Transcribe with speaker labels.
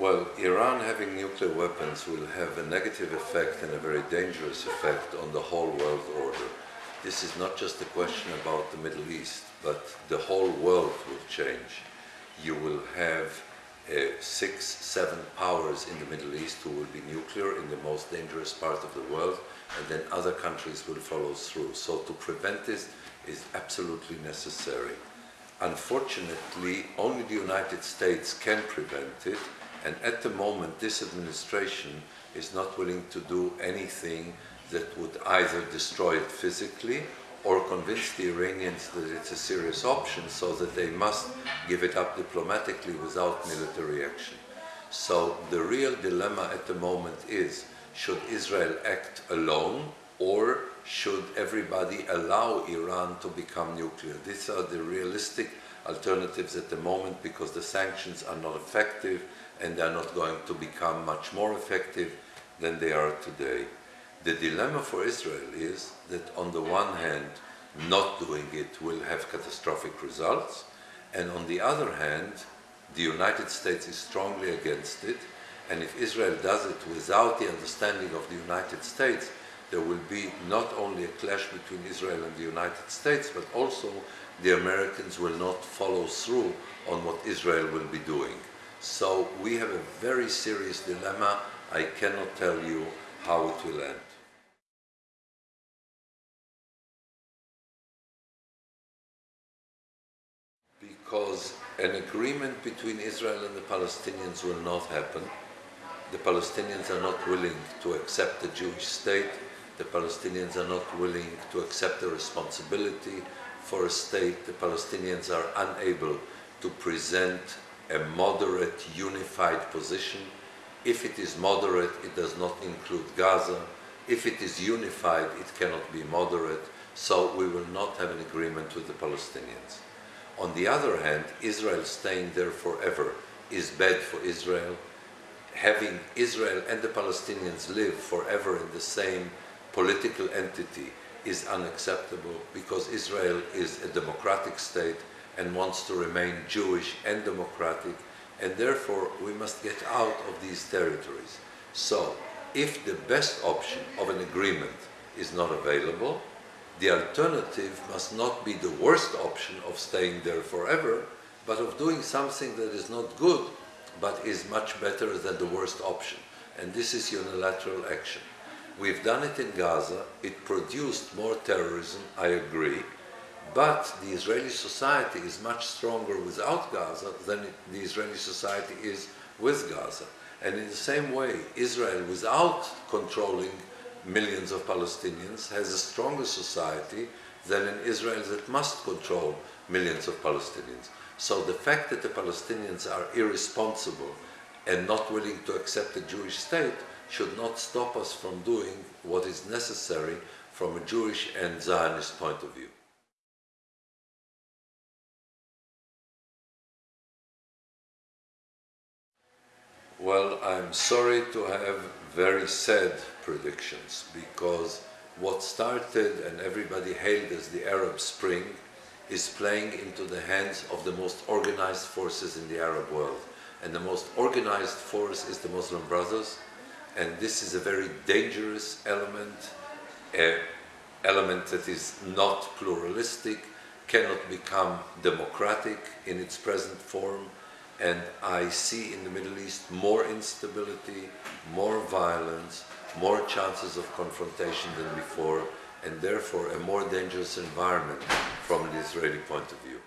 Speaker 1: Well, Iran having nuclear weapons will have a negative effect and a very dangerous effect on the whole world order. This is not just a question about the Middle East, but the whole world will change. You will have uh, six, seven powers in the Middle East who will be nuclear in the most dangerous part of the world, and then other countries will follow through. So to prevent this is absolutely necessary. Unfortunately, only the United States can prevent it, and at the moment this administration is not willing to do anything that would either destroy it physically or convince the Iranians that it's a serious option so that they must give it up diplomatically without military action. So the real dilemma at the moment is, should Israel act alone or should everybody allow Iran to become nuclear? These are the realistic alternatives at the moment because the sanctions are not effective and they're not going to become much more effective than they are today. The dilemma for Israel is that on the one hand, not doing it will have catastrophic results, and on the other hand, the United States is strongly against it, and if Israel does it without the understanding of the United States, there will be not only a clash between Israel and the United States, but also the Americans will not follow through on what Israel will be doing. So we have a very serious dilemma. I cannot tell you how it will end. because an agreement between Israel and the Palestinians will not happen. The Palestinians are not willing to accept the Jewish state. The Palestinians are not willing to accept the responsibility for a state. The Palestinians are unable to present a moderate, unified position. If it is moderate, it does not include Gaza. If it is unified, it cannot be moderate. So we will not have an agreement with the Palestinians. On the other hand, Israel staying there forever is bad for Israel. Having Israel and the Palestinians live forever in the same political entity is unacceptable because Israel is a democratic state and wants to remain Jewish and democratic and therefore we must get out of these territories. So if the best option of an agreement is not available, the alternative must not be the worst option of staying there forever, but of doing something that is not good, but is much better than the worst option. And this is unilateral action. We've done it in Gaza. It produced more terrorism, I agree. But the Israeli society is much stronger without Gaza than the Israeli society is with Gaza. And in the same way, Israel, without controlling millions of Palestinians has a stronger society than an Israel that must control millions of Palestinians. So the fact that the Palestinians are irresponsible and not willing to accept a Jewish state should not stop us from doing what is necessary from a Jewish and Zionist point of view. Well, I'm sorry to have very sad predictions because what started and everybody hailed as the Arab Spring is playing into the hands of the most organized forces in the Arab world. And the most organized force is the Muslim Brothers. And this is a very dangerous element, an element that is not pluralistic, cannot become democratic in its present form, and I see in the Middle East more instability, more violence, more chances of confrontation than before, and therefore a more dangerous environment from an Israeli point of view.